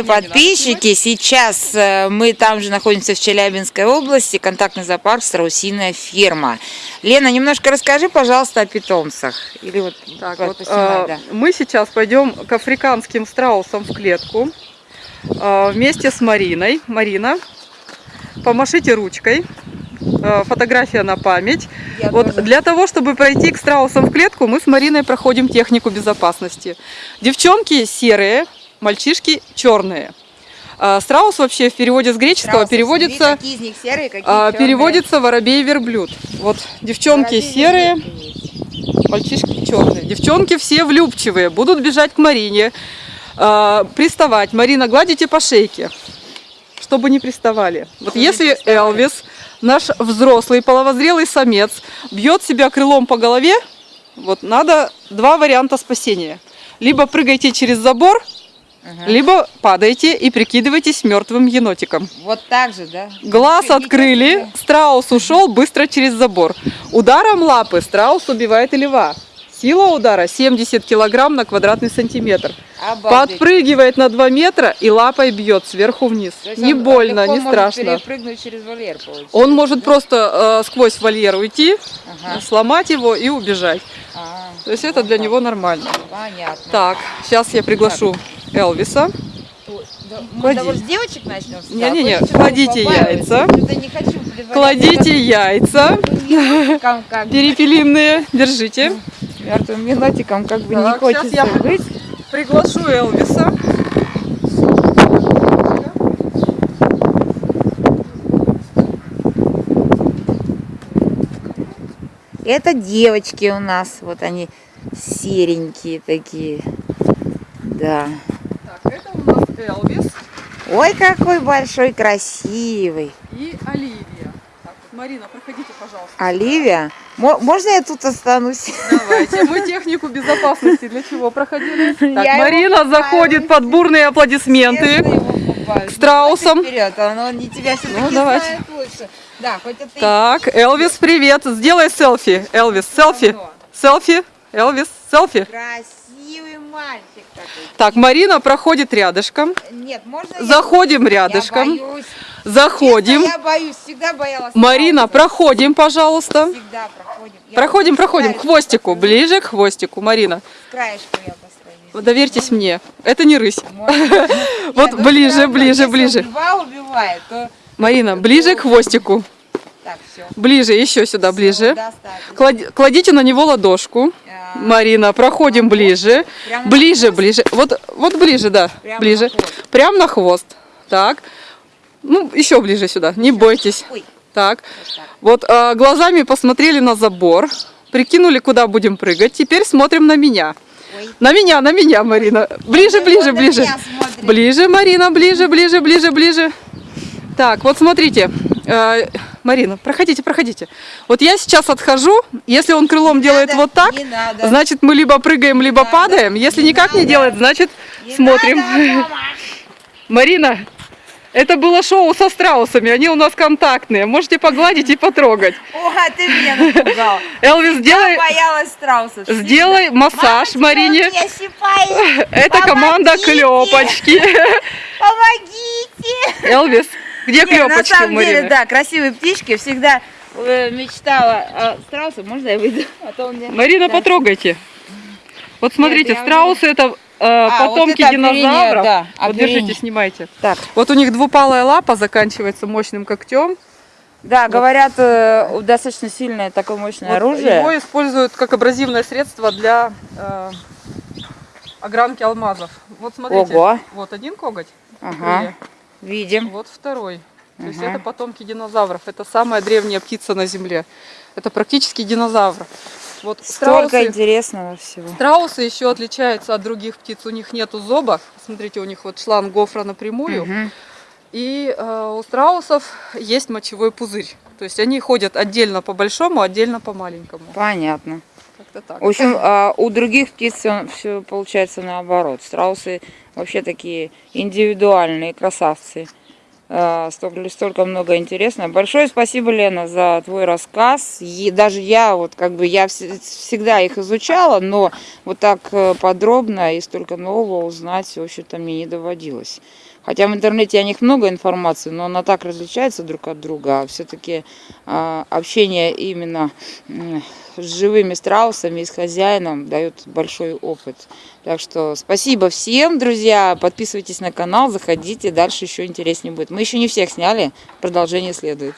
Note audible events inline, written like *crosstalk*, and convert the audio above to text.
Подписчики, сейчас э, мы там же находимся в Челябинской области, контактный зоопарк «Страусиная ферма». Лена, немножко расскажи, пожалуйста, о питомцах. Или вот, Так, вот вот, э, да. Мы сейчас пойдем к африканским страусам в клетку э, вместе с Мариной. Марина, помашите ручкой. Фотография на память. Я Вот тоже. для того, чтобы пройти к страусам в клетку, мы с Мариной проходим технику безопасности. Девчонки серые, мальчишки черные. Э, Страус вообще в переводе с греческого Страусы, переводится, какие из них серые, какие а, переводится воробей-верблюд. Вот девчонки Воробей серые. Мальчишки черные. Девчонки все влюбчивые, будут бежать к Марине, э, приставать. Марина, гладите по шейке, чтобы не приставали. Вот не если. Элвис, наш взрослый половозрелый самец, бьет себя крылом по голове, вот надо два варианта спасения. Либо прыгайте через забор, Ага. либо падайте и прикидывайтесь мертвым енотиком. Вот так же, да? Глаз открыли, страус ушел быстро через забор. Ударом лапы страус убивает и льва. Сила удара 70 килограмм на квадратный сантиметр. Обалдеть. Подпрыгивает на 2 метра и лапой бьет сверху вниз. Не он больно, легко не может страшно. перепрыгнуть через вольер, получается. Он может просто э, сквозь вольер уйти, Ага. сломать его и убежать. А, То есть это вот для так. него нормально. Понятно. Так, сейчас я приглашу Элвиса. Да, Мы Клади. с девочек начнем? Не-не-не, кладите яйца. Не хочу Кладите *laughs* яйца перепелиные, держите. Мертвым енотиком как бы не хочется щас я- быть. Приглашу Элвиса. Это девочки у нас, вот они серенькие такие. Да. Так, это у нас Элвис Ой, какой большой, красивый. и Оливия. Так, вот, Марина, проходите, пожалуйста. Оливия, мо- можно я тут останусь? Давайте, мы технику безопасности для чего проходили? *laughs* Так, Я Марина заходит под бурные аплодисменты. К страусам. Давайте Вперед, он, он не тебя Ну, давайте. знает лучше. Да, хоть это и Так, Элвис, привет. Сделай селфи. Элвис, селфи. Селфи. Элвис, селфи. Красивый мальчик такой. Так, Марина проходит рядышком. Нет, можно я- Заходим Я рядышком. боюсь. Заходим. Честно, я боюсь, всегда боялась. Марина, проходим, пожалуйста. Всегда проходим. Я Проходим, проходим к хвостику, посажу. ближе к хвостику, Марина. С краешку я постою. Вот Доверьтесь мне, это не рысь. Можно? *laughs* Вот Нет, ну ближе, ближе, ближе. Льва убивает, то... Марина, ближе к хвостику. Так, все. Ближе, еще сюда, ближе. Клади- Кладите на него ладошку. Марина, проходим ближе. Прямо Ближе, ближе. Вот, вот ближе, да. Прямо ближе. на хвост. Прям на хвост. Так. Ну, еще ближе сюда. Не бойтесь. Ой, Так. вот так. Вот а, глазами посмотрели на забор. Прикинули, куда будем прыгать. Теперь смотрим на меня. Ой. На меня, на меня, Марина. Ближе, ближе, ближе. Ближе, Марина, ближе, ближе, ближе, ближе. Так, вот смотрите. Э, Марина, проходите, проходите. Вот я сейчас отхожу. Если он крылом Не делает надо, вот так, не значит мы либо прыгаем, либо надо, падаем. Если не никак не надо. делает, значит Не смотрим. надо. *laughs* Марина, это было шоу со страусами. Они у нас контактные. Можете погладить и потрогать. *laughs* О, ты меня напугал. *laughs* Элвис, сделай, Я боялась страусов. сделай массаж Марине. Это команда. Клепочки. Помогите. Элвис, где на клепочки у самом деле, да, красивые птички. Всегда э, мечтала о страусе. Можно я выйду? *laughs* А Марина, потрогайте. Вот смотрите, страусы это э, вот потомки оперение, динозавров. да, вот держите, снимайте. Так, Вот у них двупалая лапа заканчивается мощным когтем. да, говорят, э, достаточно сильное такое мощное Вот оружие. Его используют как абразивное средство для э, огранки алмазов. Вот смотрите, Ого. вот один коготь, Ага, видим. вот второй. То есть Ага. это потомки динозавров. Это самая древняя птица на Земле. Это практически динозавр. Вот Столько страусы, интересного всего. страусы еще отличаются от других птиц. У них нету зоба. Смотрите, у них вот шланг гофра напрямую. Мгм. И э, у страусов есть мочевой пузырь. То есть они ходят отдельно по большому, отдельно по маленькому. Понятно. Так. В общем, а у других птиц все получается наоборот. Страусы вообще такие индивидуальные красавцы. Э, Столько, столько много интересного. Большое спасибо, Лена, за твой рассказ. И даже я, вот как бы, я вс- всегда их изучала, но вот так э, подробно и столько нового узнать, в общем-то, мне не доводилось. Хотя в интернете о них много информации, но она так различается друг от друга. А все-таки общение именно с живыми страусами и с хозяином дает большой опыт. Так что спасибо всем, друзья. Подписывайтесь на канал, заходите, дальше еще интереснее будет. Мы еще не всех сняли, продолжение следует.